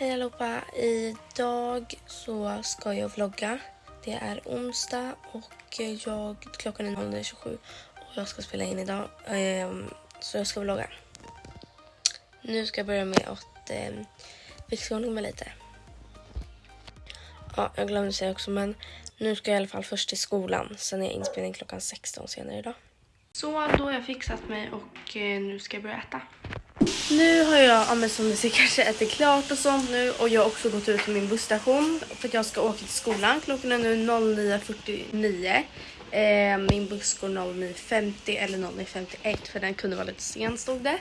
Hej allihopa! Idag så ska jag vlogga. Det är onsdag och jag, klockan är 00.27 och jag ska spela in idag. Ehm, så jag ska vlogga. Nu ska jag börja med att eh, fixa ordning mig lite. Ja, jag glömde säga också men nu ska jag i alla fall först till skolan. Sen är jag inspelning klockan 16 senare idag. Så då har jag fixat mig och eh, nu ska jag börja äta. Nu har jag, ja, men som ni ser kanske ätit klart och sånt nu och jag har också gått ut till min busstation för att jag ska åka till skolan. Klockan är nu 09.49. Eh, min buss går 09.50 eller 09.51 för den kunde vara lite sen stod det.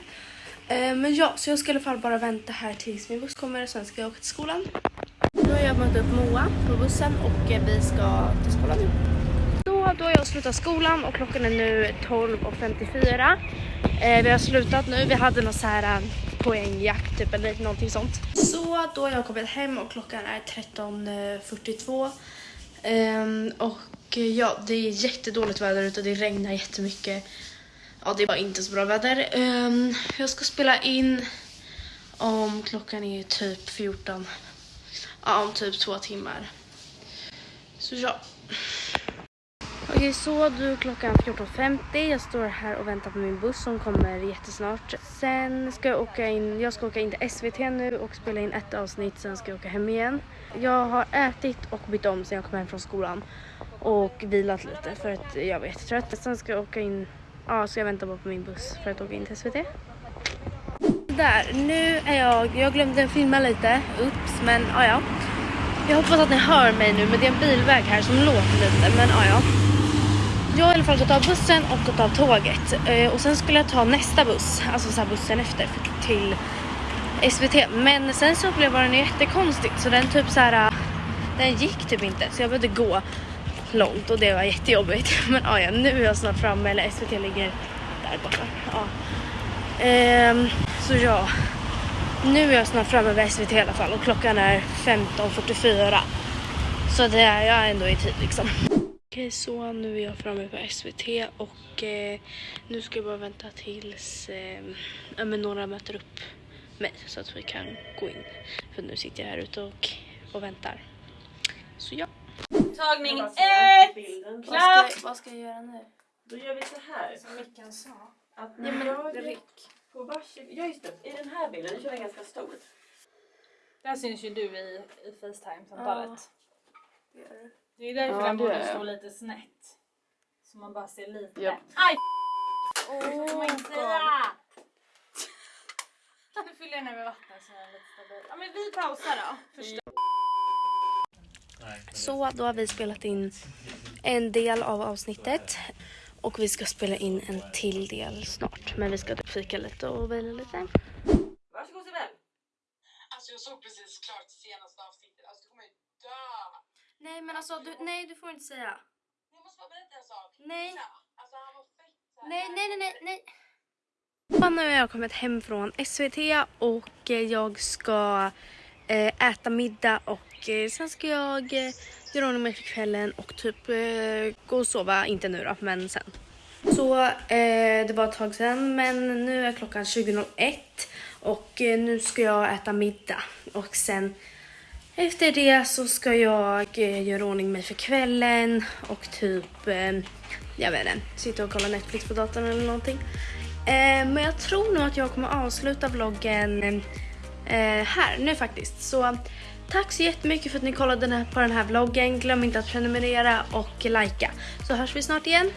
Eh, men ja, så jag ska i alla fall bara vänta här tills min buss kommer och sen ska jag åka till skolan. Nu har jag mött upp Moa på bussen och eh, vi ska till skolan nu. Då har jag slutat skolan och klockan är nu 12.54. Eh, vi har slutat nu, vi hade någon så här eh, poängjakt typ eller någonting sånt. Så då har jag kommit hem och klockan är 13.42. Um, ehm, och eh, ja, det är jättedåligt väder ute det regnar jättemycket. Ja, det är bara inte så bra väder. Um, jag ska spela in om klockan är typ 14. Ja, om typ två timmar. Så ja. Okej, så du klockan 14.50. Jag står här och väntar på min buss som kommer jättesnart. Sen ska jag åka in, jag ska åka in till SVT nu och spela in ett avsnitt, sen ska jag åka hem igen. Jag har ätit och bytt om sen jag kom hem från skolan och vilat lite för att jag var jättetrött. Sen ska jag åka in, ja, ska jag vänta bara på min buss för att åka in till SVT. Där, nu är jag, jag glömde filma lite, ups, men ja, ja. Jag hoppas att ni hör mig nu, men det är en bilväg här som låter lite, men ja, ja. Jag har i alla fall gått av bussen och gått av tåget. Eh, och sen skulle jag ta nästa buss, alltså så bussen efter, för, till SVT. Men sen så upplevde jag den jättekonstigt, så den typ så här, eh, den gick typ inte. Så jag behövde gå långt och det var jättejobbigt. Men ah, ja nu är jag snart framme, eller SVT ligger där borta. Ja. Ehm, så ja, nu är jag snart framme vid SVT i alla fall och klockan är 15.44. Så det är jag ändå i tid liksom. Okej, så nu är jag framme på SVT och eh, nu ska jag bara vänta tills eh, ja, men några möter upp mig så att vi kan gå in. För nu sitter jag här ute och, och väntar. Så ja. Tagning ett! bilden. Vad Klart! ska, jag- vad ska jag göra nu? Då gör vi så här. Som Mickan sa. Att Ja, men jag Rick. på varsin... Ja just det, i den här bilden, nu kör jag ganska stor. Där syns ju du i, i Facetime-samtalet. Det gör du. Det är därför Ja, den borde stå lite snett. Så man bara ser lite. Ja. Aj! Oh, God. säga! Nu fyller jag ner med vatten så den är lite stabil. Ja men vi pausar då. Först. Så då har vi spelat in en del av avsnittet och vi ska spela in en till del snart. Men vi ska typ fika lite och vila lite. Varsågod Sibel. Alltså jag såg precis klart senaste avsnittet. Alltså du kommer ju dö. Nej men alltså, du, nej du får inte säga. Jag måste bara berätta en sak. Nej. Alltså han var fett såhär. Nej, nej, nej, nej, nej. Och nu har jag kommit hem från SVT och eh, jag ska eh, äta middag och eh, sen ska jag göra ordning mig för kvällen och typ gå och sova. Inte nu då, men sen. Så eh, det var ett tag sen men nu är klockan 20.01 och nu ska jag äta middag och sen efter det så ska jag eh, göra ordning mig för kvällen och typ, eh, jag vet inte, sitta och kolla Netflix på datorn eller någonting. Eh, men jag tror nog att jag kommer avsluta vloggen eh, här nu faktiskt. Så tack så jättemycket för att ni kollade den här, på den här vloggen. Glöm inte att prenumerera och likea. Så hörs vi snart igen.